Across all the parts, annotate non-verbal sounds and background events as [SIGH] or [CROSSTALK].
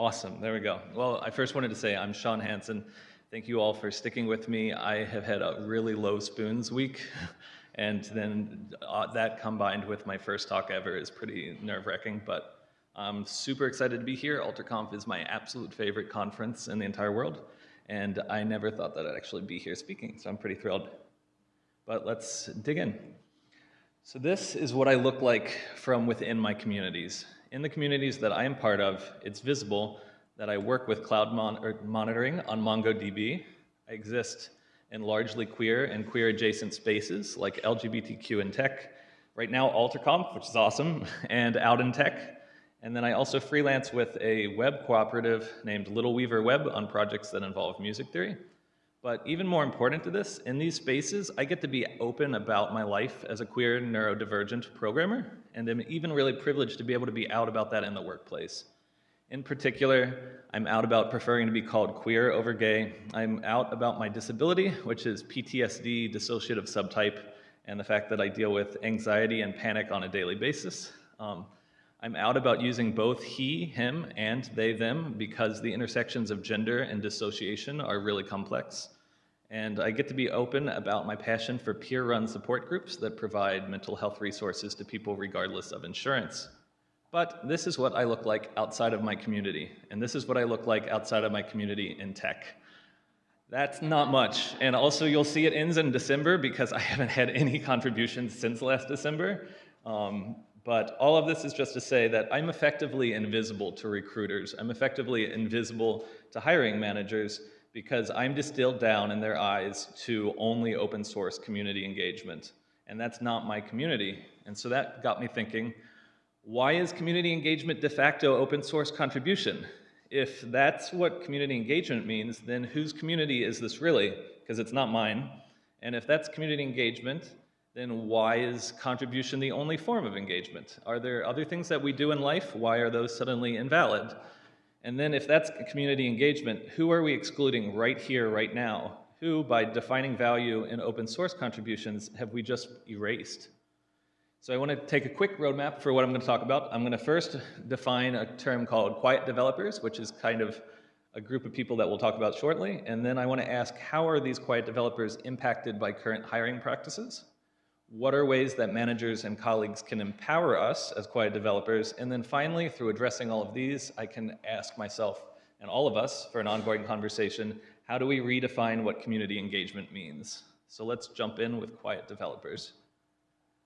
Awesome, there we go. Well, I first wanted to say I'm Sean Hansen. Thank you all for sticking with me. I have had a really low spoons week, [LAUGHS] and then uh, that combined with my first talk ever is pretty nerve-wracking, but I'm super excited to be here. AlterConf is my absolute favorite conference in the entire world, and I never thought that I'd actually be here speaking, so I'm pretty thrilled. But let's dig in. So this is what I look like from within my communities. In the communities that I am part of, it's visible that I work with cloud mon er, monitoring on MongoDB. I exist in largely queer and queer adjacent spaces like LGBTQ and tech. Right now, AlterConf, which is awesome, [LAUGHS] and Out in Tech. And then I also freelance with a web cooperative named Little Weaver Web on projects that involve music theory. But even more important to this, in these spaces, I get to be open about my life as a queer neurodivergent programmer, and I'm even really privileged to be able to be out about that in the workplace. In particular, I'm out about preferring to be called queer over gay. I'm out about my disability, which is PTSD, dissociative subtype, and the fact that I deal with anxiety and panic on a daily basis. Um, I'm out about using both he, him, and they, them because the intersections of gender and dissociation are really complex. And I get to be open about my passion for peer-run support groups that provide mental health resources to people regardless of insurance. But this is what I look like outside of my community, and this is what I look like outside of my community in tech. That's not much. And also you'll see it ends in December because I haven't had any [LAUGHS] contributions since last December. Um, but all of this is just to say that I'm effectively invisible to recruiters. I'm effectively invisible to hiring managers because I'm distilled down in their eyes to only open source community engagement. And that's not my community. And so that got me thinking, why is community engagement de facto open source contribution? If that's what community engagement means, then whose community is this really? Because it's not mine. And if that's community engagement, then why is contribution the only form of engagement? Are there other things that we do in life? Why are those suddenly invalid? And then if that's community engagement, who are we excluding right here, right now? Who, by defining value in open source contributions, have we just erased? So I want to take a quick roadmap for what I'm going to talk about. I'm going to first define a term called quiet developers, which is kind of a group of people that we'll talk about shortly. And then I want to ask, how are these quiet developers impacted by current hiring practices? What are ways that managers and colleagues can empower us as quiet developers? And then finally, through addressing all of these, I can ask myself and all of us for an ongoing conversation, how do we redefine what community engagement means? So let's jump in with quiet developers.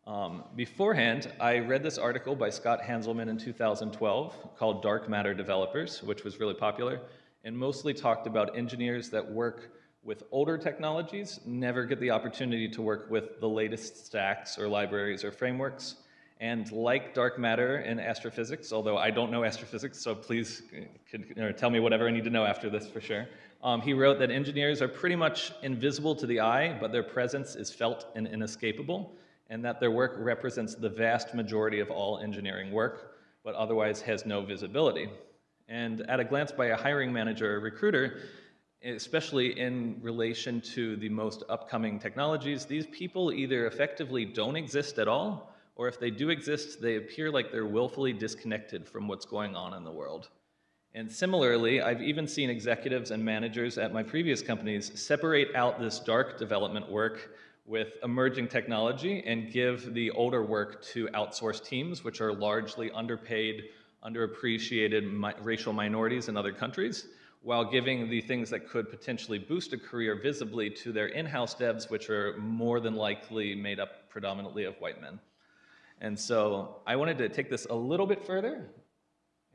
Um, beforehand, I read this article by Scott Hanselman in 2012 called Dark Matter Developers, which was really popular, and mostly talked about engineers that work with older technologies, never get the opportunity to work with the latest stacks or libraries or frameworks. And like dark matter in astrophysics, although I don't know astrophysics, so please could, tell me whatever I need to know after this for sure. Um, he wrote that engineers are pretty much invisible to the eye, but their presence is felt and inescapable, and that their work represents the vast majority of all engineering work, but otherwise has no visibility. And at a glance by a hiring manager or recruiter, especially in relation to the most upcoming technologies, these people either effectively don't exist at all, or if they do exist, they appear like they're willfully disconnected from what's going on in the world. And similarly, I've even seen executives and managers at my previous companies separate out this dark development work with emerging technology and give the older work to outsourced teams, which are largely underpaid, underappreciated mi racial minorities in other countries while giving the things that could potentially boost a career visibly to their in-house devs, which are more than likely made up predominantly of white men. And so I wanted to take this a little bit further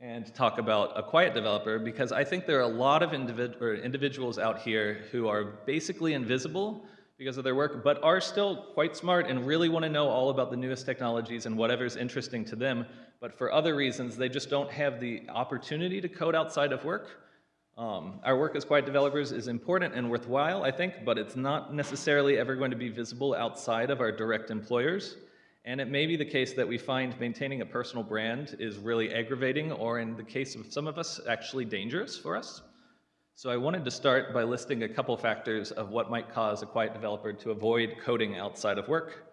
and talk about a quiet developer because I think there are a lot of individ individuals out here who are basically invisible because of their work, but are still quite smart and really want to know all about the newest technologies and whatever's interesting to them. But for other reasons, they just don't have the opportunity to code outside of work um, our work as quiet developers is important and worthwhile, I think, but it's not necessarily ever going to be visible outside of our direct employers. And it may be the case that we find maintaining a personal brand is really aggravating, or in the case of some of us, actually dangerous for us. So I wanted to start by listing a couple factors of what might cause a quiet developer to avoid coding outside of work.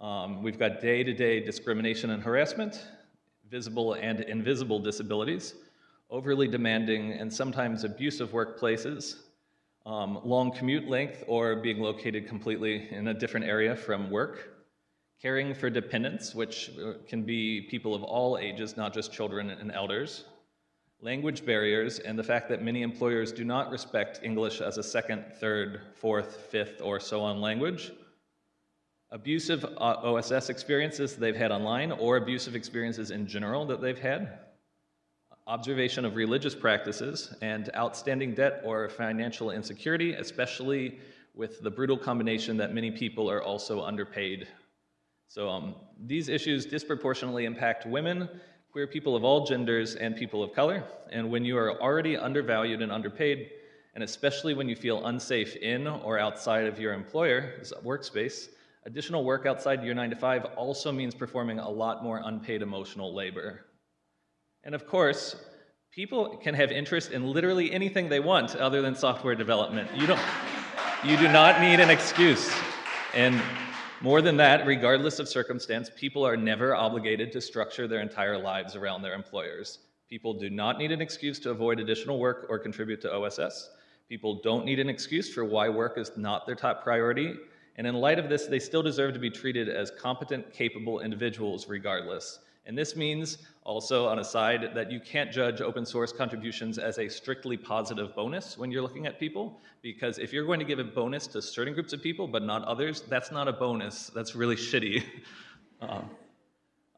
Um, we've got day-to-day -day discrimination and harassment, visible and invisible disabilities, overly demanding and sometimes abusive workplaces, um, long commute length or being located completely in a different area from work, caring for dependents, which uh, can be people of all ages, not just children and elders, language barriers, and the fact that many employers do not respect English as a second, third, fourth, fifth, or so on language, abusive uh, OSS experiences they've had online or abusive experiences in general that they've had, observation of religious practices, and outstanding debt or financial insecurity, especially with the brutal combination that many people are also underpaid. So um, these issues disproportionately impact women, queer people of all genders, and people of color. And when you are already undervalued and underpaid, and especially when you feel unsafe in or outside of your employer's workspace, additional work outside your nine to five also means performing a lot more unpaid emotional labor. And of course, people can have interest in literally anything they want other than software development. You don't, you do not need an excuse. And more than that, regardless of circumstance, people are never obligated to structure their entire lives around their employers. People do not need an excuse to avoid additional work or contribute to OSS. People don't need an excuse for why work is not their top priority. And in light of this, they still deserve to be treated as competent, capable individuals regardless. And this means also on a side that you can't judge open source contributions as a strictly positive bonus when you're looking at people, because if you're going to give a bonus to certain groups of people but not others, that's not a bonus, that's really shitty. [LAUGHS] um,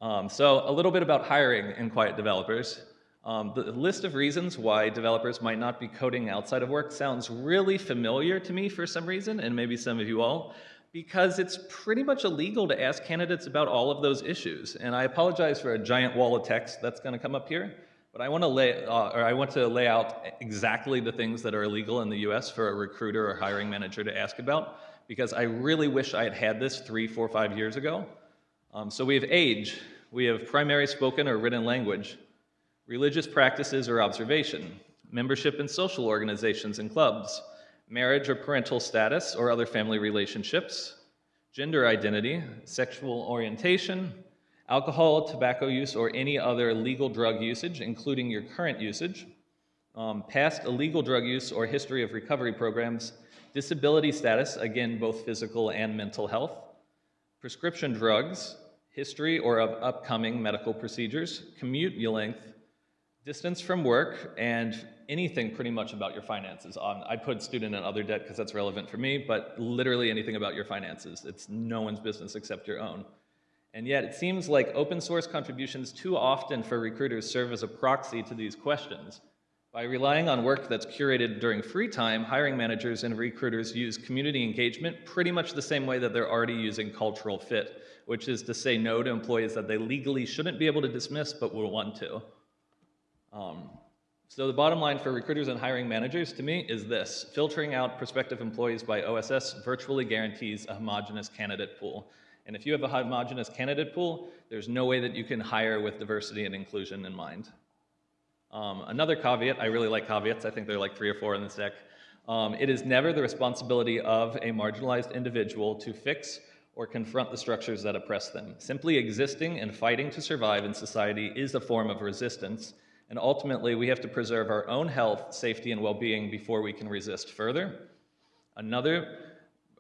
um, so a little bit about hiring in Quiet Developers. Um, the list of reasons why developers might not be coding outside of work sounds really familiar to me for some reason, and maybe some of you all because it's pretty much illegal to ask candidates about all of those issues. And I apologize for a giant wall of text that's going to come up here, but I want to lay, uh, or I want to lay out exactly the things that are illegal in the U.S. for a recruiter or hiring manager to ask about, because I really wish I had had this three, four, five years ago. Um, so we have age, we have primary spoken or written language, religious practices or observation, membership in social organizations and clubs, marriage or parental status or other family relationships, gender identity, sexual orientation, alcohol, tobacco use, or any other legal drug usage, including your current usage, um, past illegal drug use or history of recovery programs, disability status, again, both physical and mental health, prescription drugs, history or of upcoming medical procedures, commute length, distance from work, and anything pretty much about your finances. Um, I put student and other debt because that's relevant for me, but literally anything about your finances. It's no one's business except your own. And yet it seems like open source contributions too often for recruiters serve as a proxy to these questions. By relying on work that's curated during free time, hiring managers and recruiters use community engagement pretty much the same way that they're already using cultural fit, which is to say no to employees that they legally shouldn't be able to dismiss but will want to. Um, so the bottom line for recruiters and hiring managers to me is this. Filtering out prospective employees by OSS virtually guarantees a homogenous candidate pool. And if you have a homogenous candidate pool, there's no way that you can hire with diversity and inclusion in mind. Um, another caveat, I really like caveats, I think there are like three or four in this deck. Um, it is never the responsibility of a marginalized individual to fix or confront the structures that oppress them. Simply existing and fighting to survive in society is a form of resistance, and ultimately, we have to preserve our own health, safety, and well being before we can resist further. Another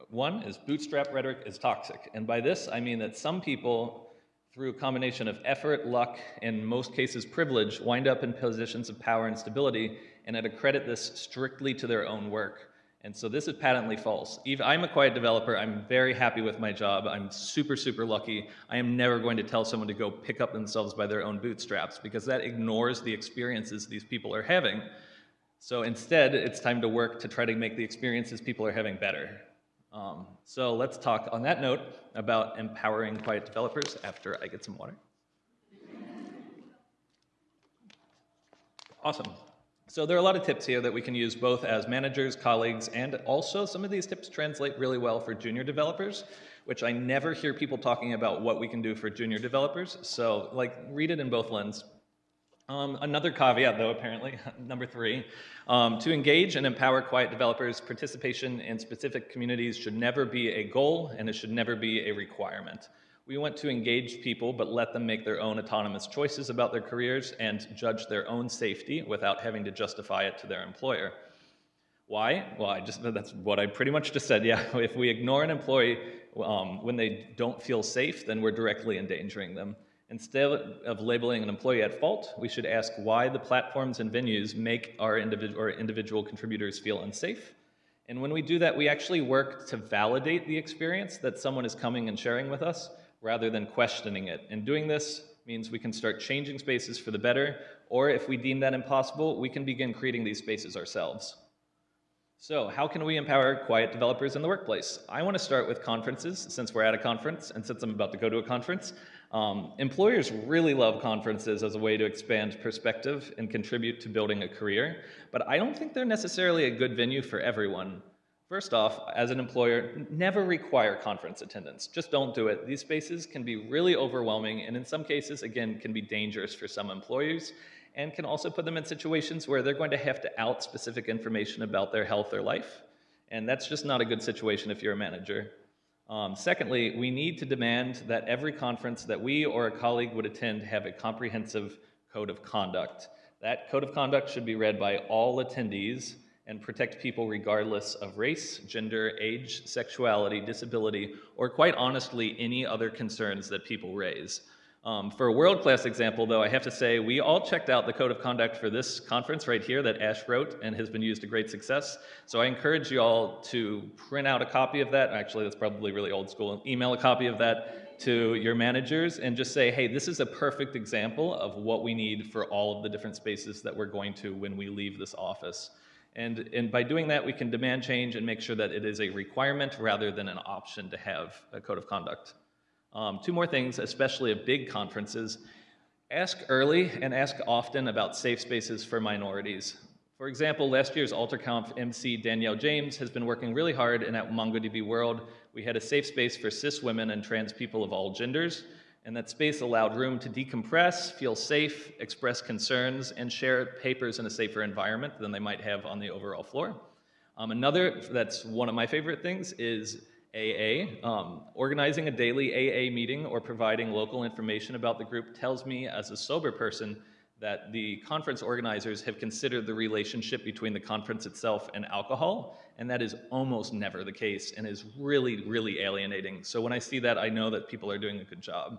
one is bootstrap rhetoric is toxic. And by this, I mean that some people, through a combination of effort, luck, and in most cases privilege, wind up in positions of power and stability and I'd accredit this strictly to their own work. And so this is patently false. I'm a quiet developer. I'm very happy with my job. I'm super, super lucky. I am never going to tell someone to go pick up themselves by their own bootstraps because that ignores the experiences these people are having. So instead, it's time to work to try to make the experiences people are having better. Um, so let's talk on that note about empowering quiet developers after I get some water. [LAUGHS] Awesome. So there are a lot of tips here that we can use both as managers, colleagues, and also some of these tips translate really well for junior developers, which I never hear people talking about what we can do for junior developers. So like read it in both lens. Um, another caveat though, apparently, [LAUGHS] number three, um, to engage and empower quiet developers, participation in specific communities should never be a goal and it should never be a requirement. We want to engage people, but let them make their own autonomous choices about their careers and judge their own safety without having to justify it to their employer. Why? Well, I just that's what I pretty much just said. Yeah, [LAUGHS] if we ignore an employee um, when they don't feel safe, then we're directly endangering them. Instead of labeling an employee at fault, we should ask why the platforms and venues make our individual or individual contributors feel unsafe. And when we do that, we actually work to validate the experience that someone is coming and sharing with us rather than questioning it. And doing this means we can start changing spaces for the better, or if we deem that impossible, we can begin creating these spaces ourselves. So how can we empower quiet developers in the workplace? I want to start with conferences, since we're at a conference, and since I'm about to go to a conference. Um, employers really love conferences as a way to expand perspective and contribute to building a career, but I don't think they're necessarily a good venue for everyone. First off, as an employer, never require conference attendance. Just don't do it. These spaces can be really overwhelming and in some cases, again, can be dangerous for some employers and can also put them in situations where they're going to have to out specific information about their health or life. And that's just not a good situation if you're a manager. Um, secondly, we need to demand that every conference that we or a colleague would attend have a comprehensive code of conduct. That code of conduct should be read by all attendees and protect people regardless of race, gender, age, sexuality, disability, or quite honestly, any other concerns that people raise. Um, for a world-class example, though, I have to say we all checked out the code of conduct for this conference right here that Ash wrote and has been used to great success. So I encourage you all to print out a copy of that. Actually, that's probably really old school. Email a copy of that to your managers and just say, hey, this is a perfect example of what we need for all of the different spaces that we're going to when we leave this office. And, and by doing that, we can demand change and make sure that it is a requirement rather than an option to have a code of conduct. Um, two more things, especially at big conferences. Ask early and ask often about safe spaces for minorities. For example, last year's AlterConf MC Danielle James has been working really hard and at MongoDB World. We had a safe space for cis women and trans people of all genders and that space allowed room to decompress, feel safe, express concerns, and share papers in a safer environment than they might have on the overall floor. Um, another that's one of my favorite things is AA. Um, organizing a daily AA meeting or providing local information about the group tells me as a sober person that the conference organizers have considered the relationship between the conference itself and alcohol, and that is almost never the case and is really, really alienating. So when I see that, I know that people are doing a good job.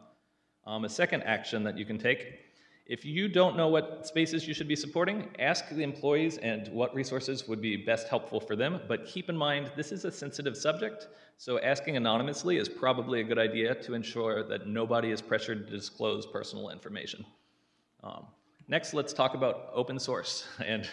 Um, a second action that you can take, if you don't know what spaces you should be supporting, ask the employees and what resources would be best helpful for them, but keep in mind this is a sensitive subject, so asking anonymously is probably a good idea to ensure that nobody is pressured to disclose personal information. Um, next, let's talk about open source, [LAUGHS] and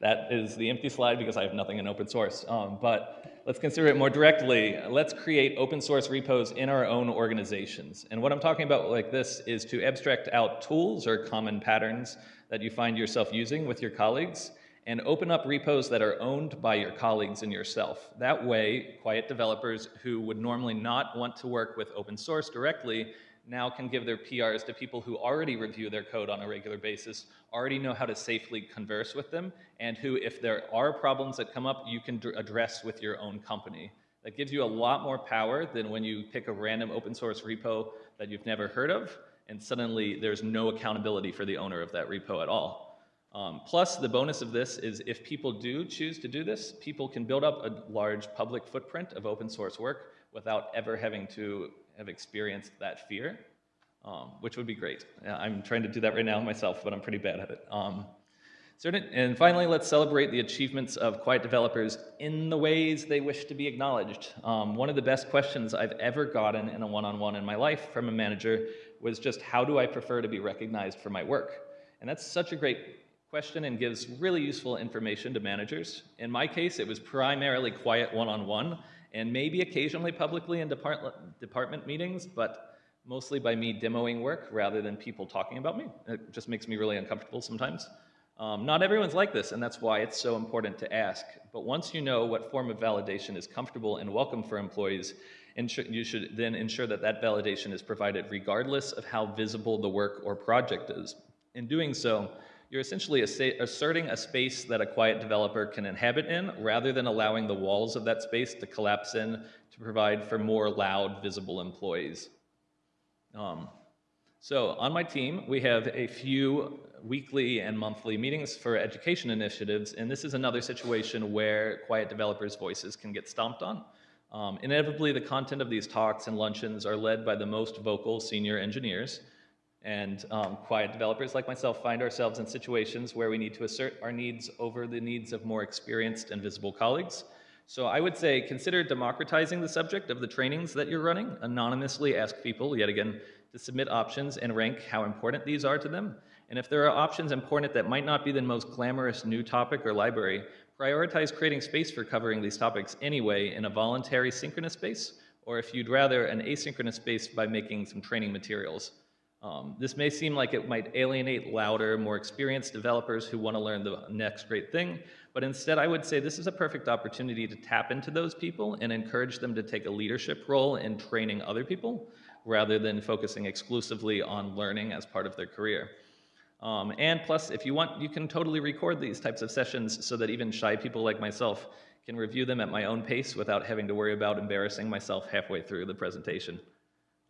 that is the empty slide because I have nothing in open source, um, but let's consider it more directly. Let's create open source repos in our own organizations. And what I'm talking about like this is to abstract out tools or common patterns that you find yourself using with your colleagues and open up repos that are owned by your colleagues and yourself. That way, quiet developers who would normally not want to work with open source directly now can give their PRs to people who already review their code on a regular basis, already know how to safely converse with them, and who, if there are problems that come up, you can address with your own company. That gives you a lot more power than when you pick a random open source repo that you've never heard of, and suddenly there's no accountability for the owner of that repo at all. Um, plus, the bonus of this is if people do choose to do this, people can build up a large public footprint of open source work without ever having to have experienced that fear, um, which would be great. I'm trying to do that right now myself, but I'm pretty bad at it. Um, and finally, let's celebrate the achievements of quiet developers in the ways they wish to be acknowledged. Um, one of the best questions I've ever gotten in a one-on-one -on -one in my life from a manager was just how do I prefer to be recognized for my work? And that's such a great question and gives really useful information to managers. In my case, it was primarily quiet one-on-one, -on -one, and maybe occasionally publicly in depart department meetings, but mostly by me demoing work rather than people talking about me. It just makes me really uncomfortable sometimes. Um, not everyone's like this, and that's why it's so important to ask. But once you know what form of validation is comfortable and welcome for employees, you should then ensure that that validation is provided regardless of how visible the work or project is. In doing so, you're essentially asserting a space that a quiet developer can inhabit in rather than allowing the walls of that space to collapse in to provide for more loud, visible employees. Um, so on my team, we have a few weekly and monthly meetings for education initiatives, and this is another situation where quiet developers' voices can get stomped on. Um, inevitably, the content of these talks and luncheons are led by the most vocal senior engineers, and um, quiet developers like myself find ourselves in situations where we need to assert our needs over the needs of more experienced and visible colleagues. So I would say consider democratizing the subject of the trainings that you're running. Anonymously ask people, yet again, to submit options and rank how important these are to them. And if there are options important that might not be the most glamorous new topic or library, prioritize creating space for covering these topics anyway in a voluntary synchronous space, or if you'd rather, an asynchronous space by making some training materials. Um, this may seem like it might alienate louder, more experienced developers who want to learn the next great thing, but instead I would say this is a perfect opportunity to tap into those people and encourage them to take a leadership role in training other people rather than focusing exclusively on learning as part of their career. Um, and plus, if you want, you can totally record these types of sessions so that even shy people like myself can review them at my own pace without having to worry about embarrassing myself halfway through the presentation.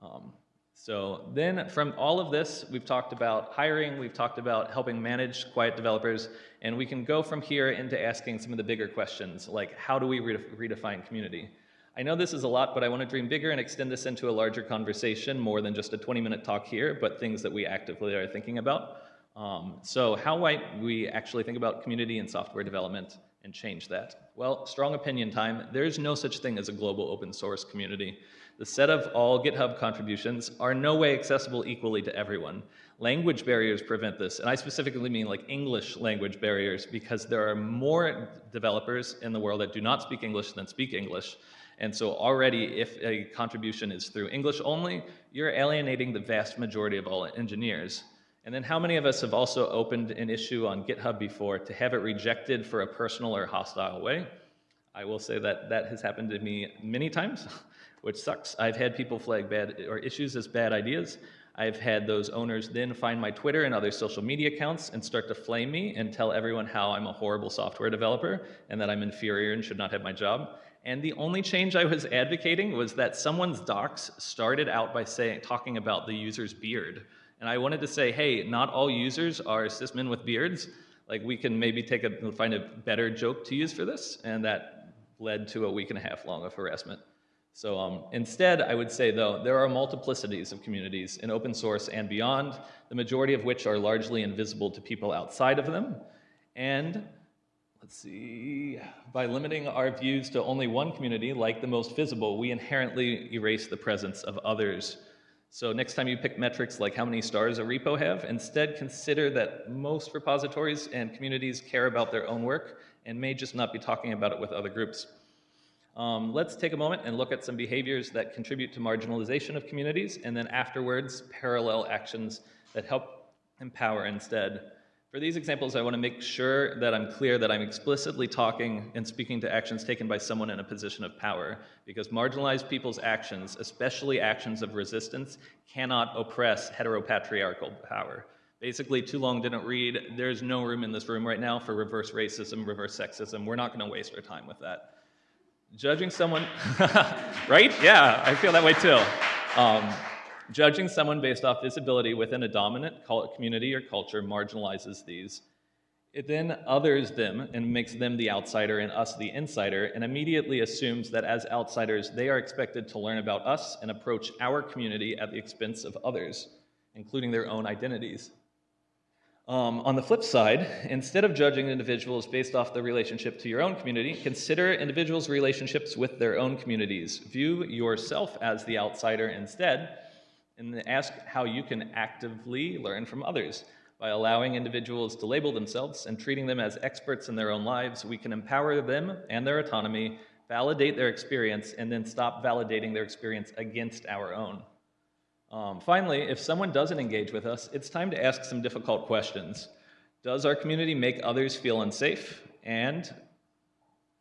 Um, so then from all of this, we've talked about hiring, we've talked about helping manage quiet developers, and we can go from here into asking some of the bigger questions, like how do we redefine community? I know this is a lot, but I want to dream bigger and extend this into a larger conversation, more than just a 20-minute talk here, but things that we actively are thinking about. Um, so how might we actually think about community and software development and change that? Well, strong opinion time. There's no such thing as a global open source community. The set of all GitHub contributions are no way accessible equally to everyone. Language barriers prevent this, and I specifically mean like English language barriers because there are more developers in the world that do not speak English than speak English. And so already if a contribution is through English only, you're alienating the vast majority of all engineers. And then how many of us have also opened an issue on GitHub before to have it rejected for a personal or hostile way? I will say that that has happened to me many times, [LAUGHS] which sucks. I've had people flag bad or issues as bad ideas. I've had those owners then find my Twitter and other social media accounts and start to flame me and tell everyone how I'm a horrible software developer and that I'm inferior and should not have my job. And the only change I was advocating was that someone's docs started out by saying, talking about the user's beard. And I wanted to say, hey, not all users are cismen with beards. Like we can maybe take a, find a better joke to use for this. And that led to a week and a half long of harassment. So um, instead, I would say though, there are multiplicities of communities in open source and beyond, the majority of which are largely invisible to people outside of them. And let's see, by limiting our views to only one community, like the most visible, we inherently erase the presence of others so next time you pick metrics like how many stars a repo have, instead consider that most repositories and communities care about their own work and may just not be talking about it with other groups. Um, let's take a moment and look at some behaviors that contribute to marginalization of communities, and then afterwards, parallel actions that help empower instead. For these examples, I want to make sure that I'm clear that I'm explicitly talking and speaking to actions taken by someone in a position of power, because marginalized people's actions, especially actions of resistance, cannot oppress heteropatriarchal power. Basically, too long didn't read. There's no room in this room right now for reverse racism, reverse sexism. We're not going to waste our time with that. Judging someone, [LAUGHS] right? Yeah, I feel that way too. Um, Judging someone based off visibility within a dominant community or culture marginalizes these. It then others them and makes them the outsider and us the insider, and immediately assumes that as outsiders, they are expected to learn about us and approach our community at the expense of others, including their own identities. Um, on the flip side, instead of judging individuals based off the relationship to your own community, consider individuals' relationships with their own communities. View yourself as the outsider instead, and ask how you can actively learn from others. By allowing individuals to label themselves and treating them as experts in their own lives, we can empower them and their autonomy, validate their experience, and then stop validating their experience against our own. Um, finally, if someone doesn't engage with us, it's time to ask some difficult questions. Does our community make others feel unsafe? And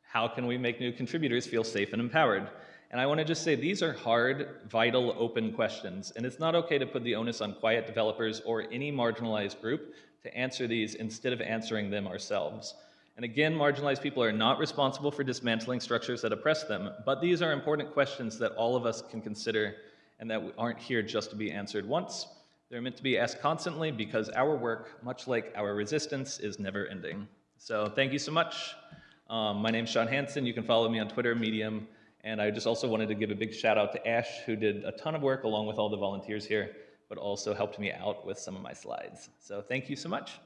how can we make new contributors feel safe and empowered? And I want to just say these are hard, vital, open questions, and it's not okay to put the onus on quiet developers or any marginalized group to answer these instead of answering them ourselves. And again, marginalized people are not responsible for dismantling structures that oppress them, but these are important questions that all of us can consider and that we aren't here just to be answered once. They're meant to be asked constantly because our work, much like our resistance, is never ending. So thank you so much. Um, my name's Sean Hansen. You can follow me on Twitter, Medium, and I just also wanted to give a big shout out to Ash, who did a ton of work along with all the volunteers here, but also helped me out with some of my slides. So thank you so much.